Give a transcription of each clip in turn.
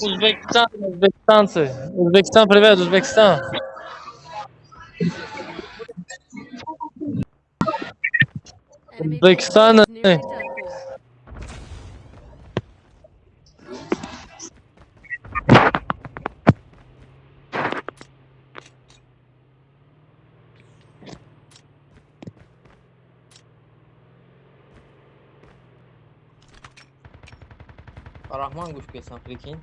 Uzbekistan, Uzbekistan, Uzbekistan, привет, Uzbekistan. Uzbekistan, Nearly done for. Rahman kuş gelsin Afrikin.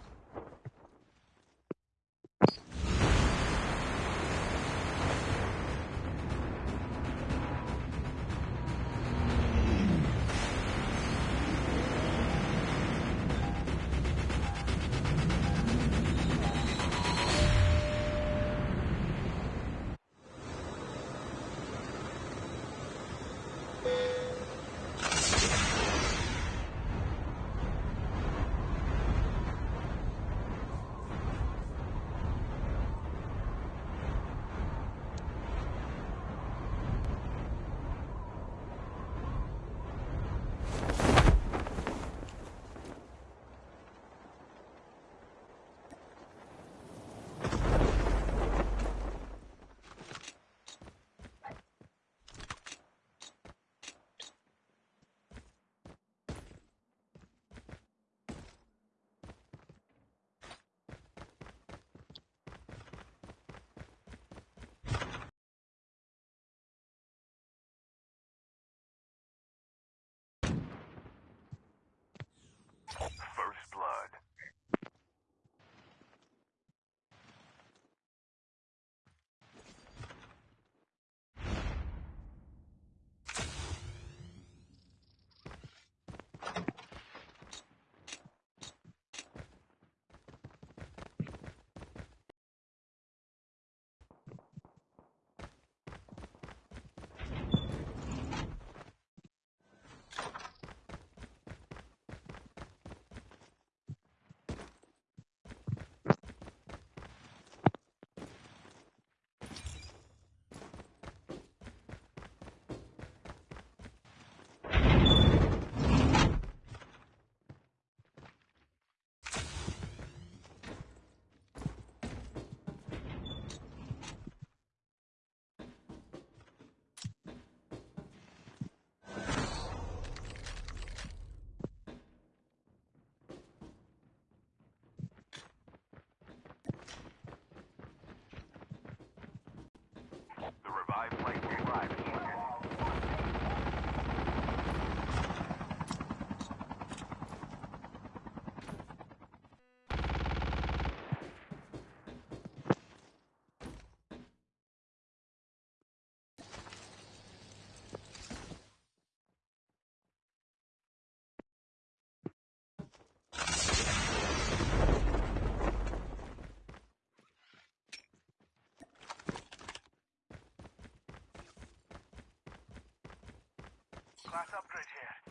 Class upgrade here.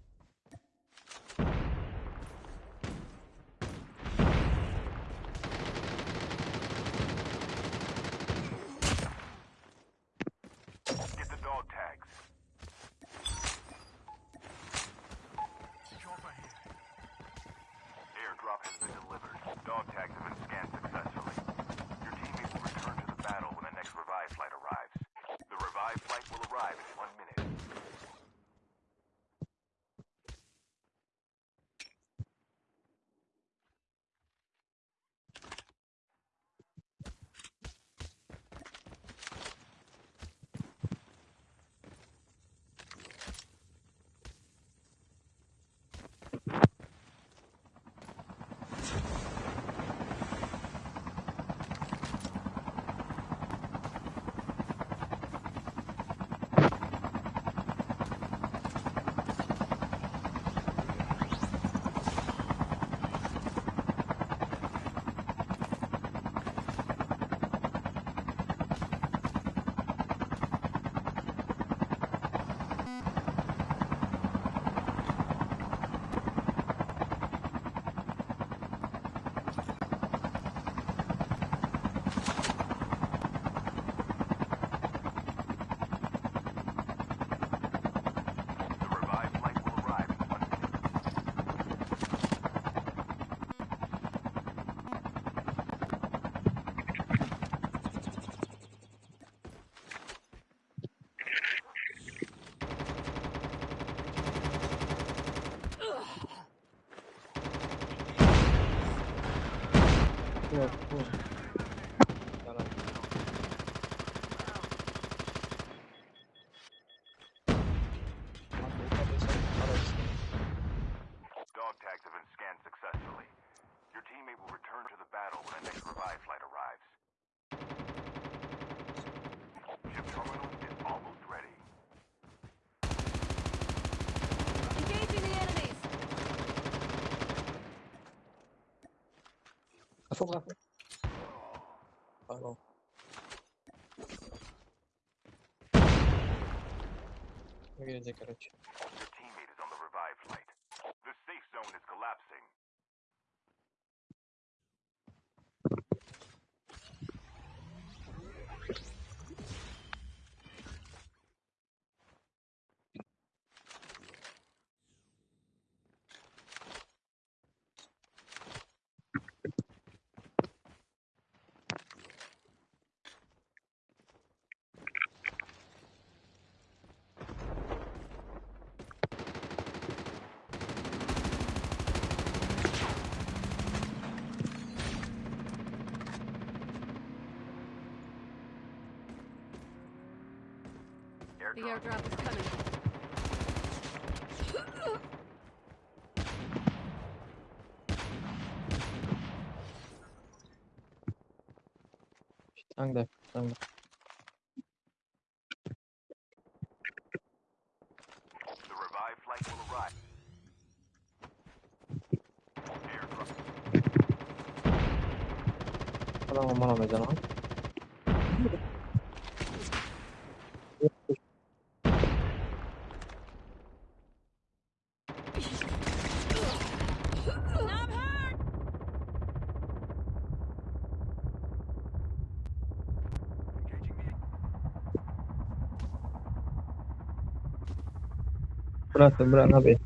Пошел Пошел. Выгляди, короче. airdrop. The airdrop is coming. Angde, angde. The revived flight will arrive. Hello, I'm on sembrano, sembrano, a ver.